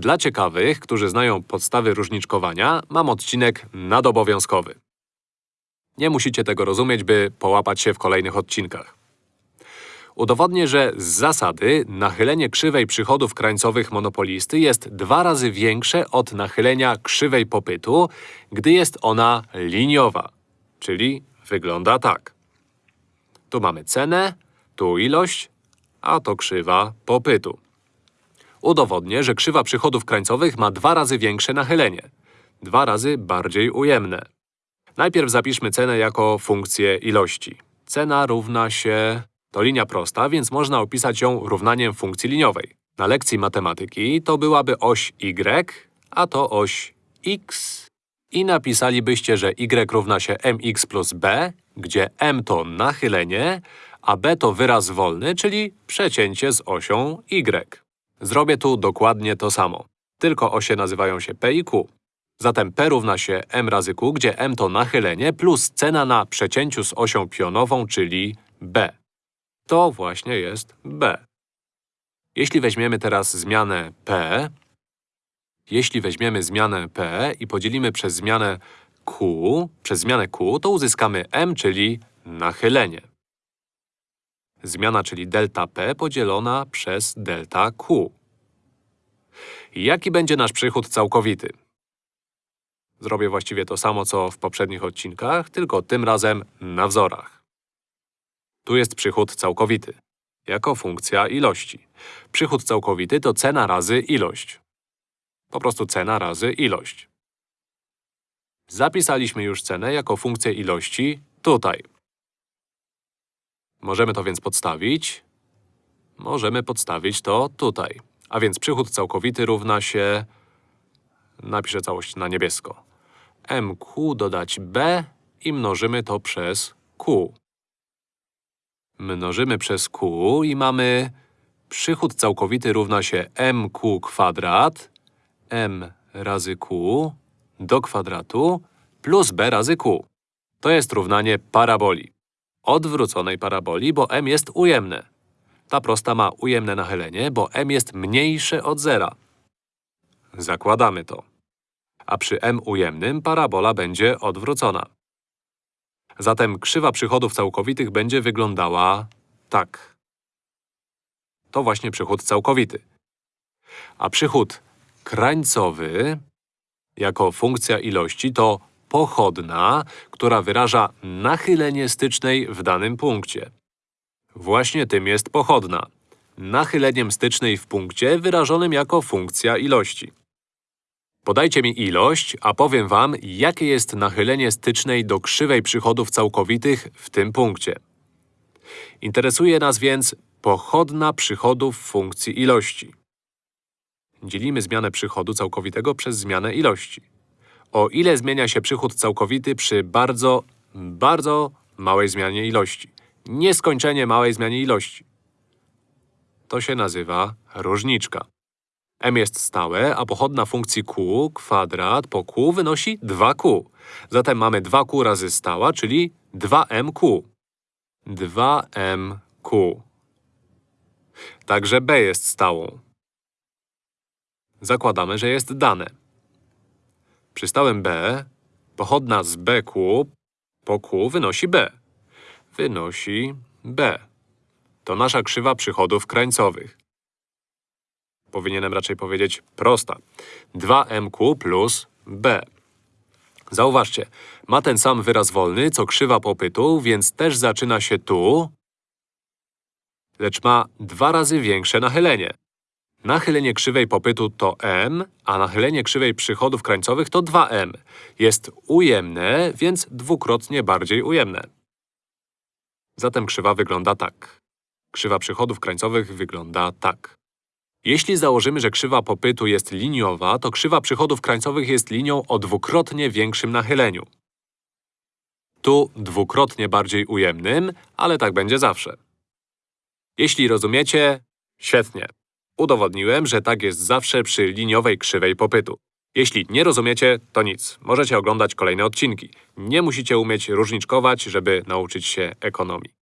Dla ciekawych, którzy znają podstawy różniczkowania, mam odcinek nadobowiązkowy. Nie musicie tego rozumieć, by połapać się w kolejnych odcinkach. Udowodnię, że z zasady nachylenie krzywej przychodów krańcowych monopolisty jest dwa razy większe od nachylenia krzywej popytu, gdy jest ona liniowa, czyli wygląda tak. Tu mamy cenę, tu ilość, a to krzywa popytu. Udowodnię, że krzywa przychodów krańcowych ma dwa razy większe nachylenie. Dwa razy bardziej ujemne. Najpierw zapiszmy cenę jako funkcję ilości. Cena równa się… To linia prosta, więc można opisać ją równaniem funkcji liniowej. Na lekcji matematyki to byłaby oś y, a to oś x. I napisalibyście, że y równa się mx plus b, gdzie m to nachylenie, a b to wyraz wolny, czyli przecięcie z osią y. Zrobię tu dokładnie to samo. Tylko osie nazywają się p i q. Zatem p równa się m razy q, gdzie m to nachylenie plus cena na przecięciu z osią pionową, czyli b. To właśnie jest b. Jeśli weźmiemy teraz zmianę p, jeśli weźmiemy zmianę p i podzielimy przez zmianę q, przez zmianę q, to uzyskamy m, czyli nachylenie. Zmiana, czyli delta p podzielona przez delta q. Jaki będzie nasz przychód całkowity? Zrobię właściwie to samo, co w poprzednich odcinkach, tylko tym razem na wzorach. Tu jest przychód całkowity, jako funkcja ilości. Przychód całkowity to cena razy ilość. Po prostu cena razy ilość. Zapisaliśmy już cenę jako funkcję ilości tutaj. Możemy to więc podstawić. Możemy podstawić to tutaj. A więc przychód całkowity równa się… Napiszę całość na niebiesko. mq dodać b i mnożymy to przez q. Mnożymy przez q i mamy… Przychód całkowity równa się mq kwadrat m razy q do kwadratu plus b razy q. To jest równanie paraboli. Odwróconej paraboli, bo m jest ujemne. Ta prosta ma ujemne nachylenie, bo m jest mniejsze od zera. Zakładamy to. A przy m ujemnym parabola będzie odwrócona. Zatem krzywa przychodów całkowitych będzie wyglądała tak. To właśnie przychód całkowity. A przychód krańcowy jako funkcja ilości to pochodna, która wyraża nachylenie stycznej w danym punkcie. Właśnie tym jest pochodna. Nachyleniem stycznej w punkcie wyrażonym jako funkcja ilości. Podajcie mi ilość, a powiem wam, jakie jest nachylenie stycznej do krzywej przychodów całkowitych w tym punkcie. Interesuje nas więc pochodna przychodów funkcji ilości. Dzielimy zmianę przychodu całkowitego przez zmianę ilości. O ile zmienia się przychód całkowity przy bardzo, bardzo małej zmianie ilości? Nieskończenie małej zmianie ilości. To się nazywa różniczka. m jest stałe, a pochodna funkcji q kwadrat po q wynosi 2q. Zatem mamy 2q razy stała, czyli 2mq. 2mq. Także b jest stałą. Zakładamy, że jest dane. Przy stałym b pochodna z bq po q wynosi b. Wynosi b. To nasza krzywa przychodów krańcowych. Powinienem raczej powiedzieć prosta. 2mq plus b. Zauważcie, ma ten sam wyraz wolny, co krzywa popytu, więc też zaczyna się tu, lecz ma dwa razy większe nachylenie. Nachylenie krzywej popytu to m, a nachylenie krzywej przychodów krańcowych to 2m. Jest ujemne, więc dwukrotnie bardziej ujemne. Zatem krzywa wygląda tak. Krzywa przychodów krańcowych wygląda tak. Jeśli założymy, że krzywa popytu jest liniowa, to krzywa przychodów krańcowych jest linią o dwukrotnie większym nachyleniu. Tu dwukrotnie bardziej ujemnym, ale tak będzie zawsze. Jeśli rozumiecie, świetnie. Udowodniłem, że tak jest zawsze przy liniowej krzywej popytu. Jeśli nie rozumiecie, to nic. Możecie oglądać kolejne odcinki. Nie musicie umieć różniczkować, żeby nauczyć się ekonomii.